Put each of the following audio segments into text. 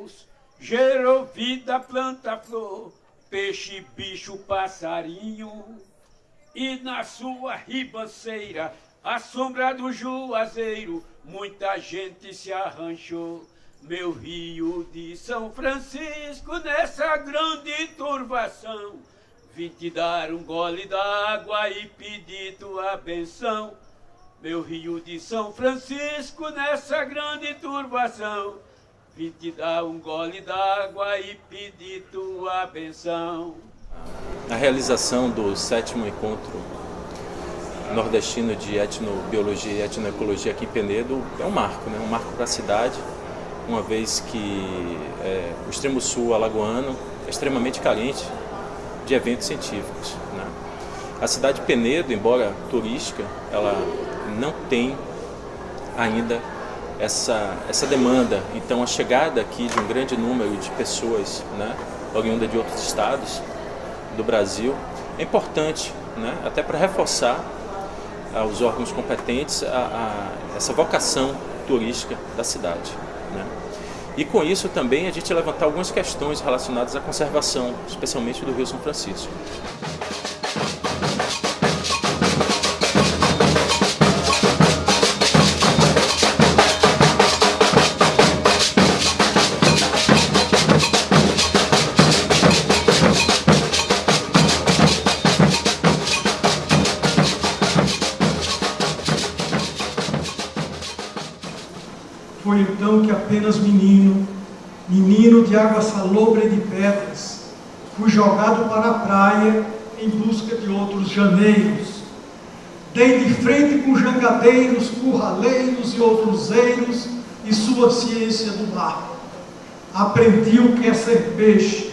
Deus gerou vida, planta, flor, peixe, bicho, passarinho. E na sua ribanceira, à sombra do juazeiro, muita gente se arranchou. Meu rio de São Francisco, nessa grande turvação, vim te dar um gole d'água e pedir tua benção. Meu rio de São Francisco, nessa grande turbação, te dar um gole d'água e pedir tua benção. A realização do sétimo encontro nordestino de etnobiologia e etnoecologia aqui em Penedo é um marco, né? um marco para a cidade, uma vez que é, o extremo sul alagoano é extremamente carente de eventos científicos. Né? A cidade de Penedo, embora turística, ela não tem ainda essa, essa demanda. Então a chegada aqui de um grande número de pessoas, né, oriunda de outros estados do Brasil, é importante, né, até para reforçar aos órgãos competentes a, a, essa vocação turística da cidade. Né? E com isso também a gente levantar algumas questões relacionadas à conservação, especialmente do Rio São Francisco. Então que apenas menino, menino de água salobre e de pedras, fui jogado para a praia em busca de outros janeiros. Dei de frente com jangadeiros, curraleiros e outros eiros e sua ciência do mar. Aprendi o que é ser peixe,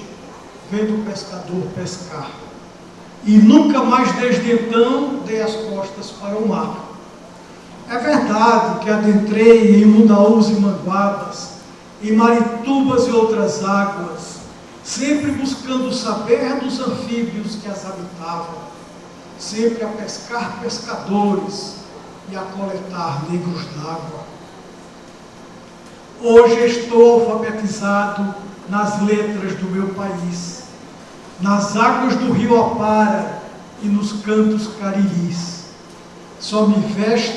vendo o pescador pescar. E nunca mais desde então dei as costas para o mar. É verdade que adentrei em Mundaús e Manguabas, em Maritubas e outras águas, sempre buscando saber dos anfíbios que as habitavam, sempre a pescar pescadores e a coletar negros d'água. Hoje estou alfabetizado nas letras do meu país, nas águas do rio Apara e nos cantos cariris só me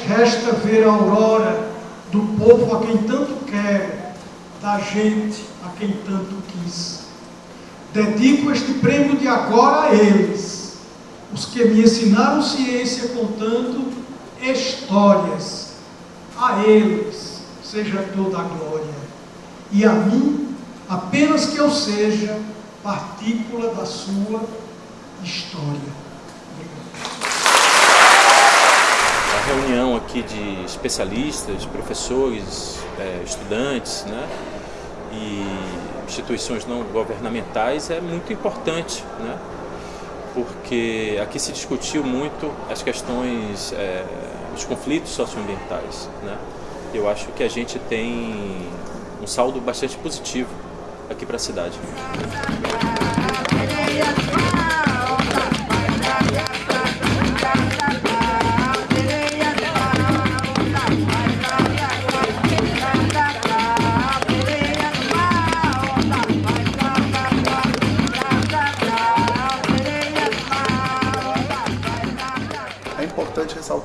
resta ver a aurora do povo a quem tanto quero, da gente a quem tanto quis. Dedico este prêmio de agora a eles, os que me ensinaram ciência contando histórias. A eles seja toda a glória. E a mim, apenas que eu seja partícula da sua história. Reunião aqui de especialistas, professores, é, estudantes né, e instituições não governamentais é muito importante, né, porque aqui se discutiu muito as questões, é, os conflitos socioambientais. Né. Eu acho que a gente tem um saldo bastante positivo aqui para a cidade.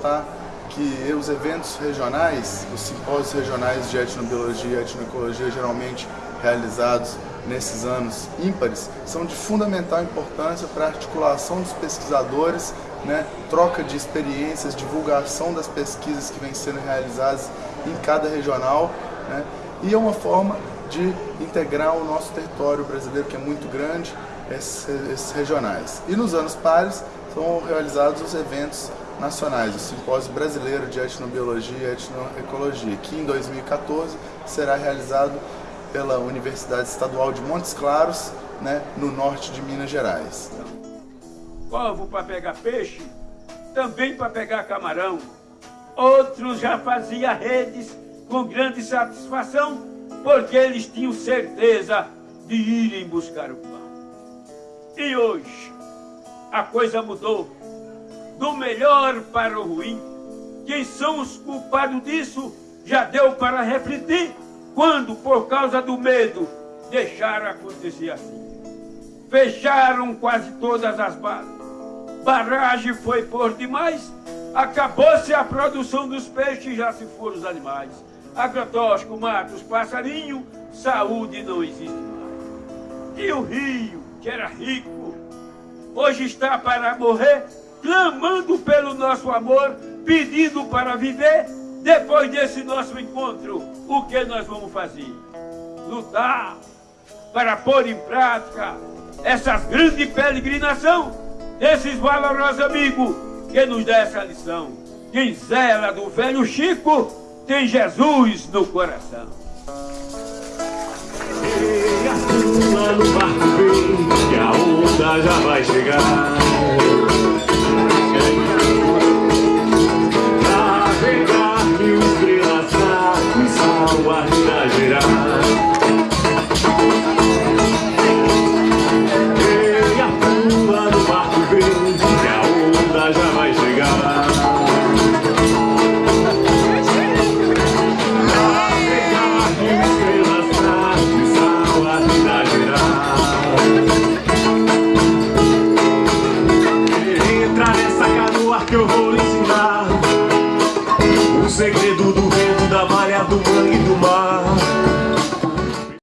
Ressaltar que os eventos regionais, os simpósios regionais de etnobiologia e etnoecologia geralmente realizados nesses anos ímpares, são de fundamental importância para a articulação dos pesquisadores, né, troca de experiências, divulgação das pesquisas que vêm sendo realizadas em cada regional, né, e é uma forma de integrar o nosso território brasileiro, que é muito grande, esses, esses regionais. E nos anos pares são realizados os eventos nacionais, o Simpósio Brasileiro de Etnobiologia e Etnoecologia, que em 2014 será realizado pela Universidade Estadual de Montes Claros, né, no norte de Minas Gerais. Povo para pegar peixe, também para pegar camarão. Outros já faziam redes com grande satisfação, porque eles tinham certeza de irem buscar o pão. E hoje, a coisa mudou do melhor para o ruim. Quem são os culpados disso já deu para refletir. quando, por causa do medo, deixaram acontecer assim. Fecharam quase todas as balas. Barragem foi por demais. Acabou-se a produção dos peixes, já se foram os animais. Agrotóxico mata os passarinhos, saúde não existe mais. E o rio, que era rico, hoje está para morrer, clamando pelo nosso amor, pedindo para viver. Depois desse nosso encontro, o que nós vamos fazer? Lutar para pôr em prática essas grandes peregrinação desses valorosos amigos que nos dá essa lição. Quem zela do velho Chico tem Jesus no coração. E a no barco vem, que a onda já vai chegar.